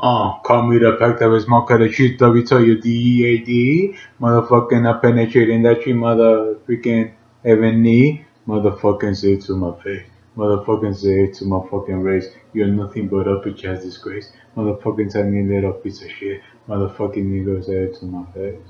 Ah, uh, call me the pack that was more kind of shit, W tell you D-E-A-D, motherfucking I penetrating that tree, mother freaking heaven knee, motherfucking say it to my face, motherfucking say it to my fucking race, you're nothing but a bitch ass disgrace, motherfucking tiny little piece of shit, motherfucking nigga say it to my face.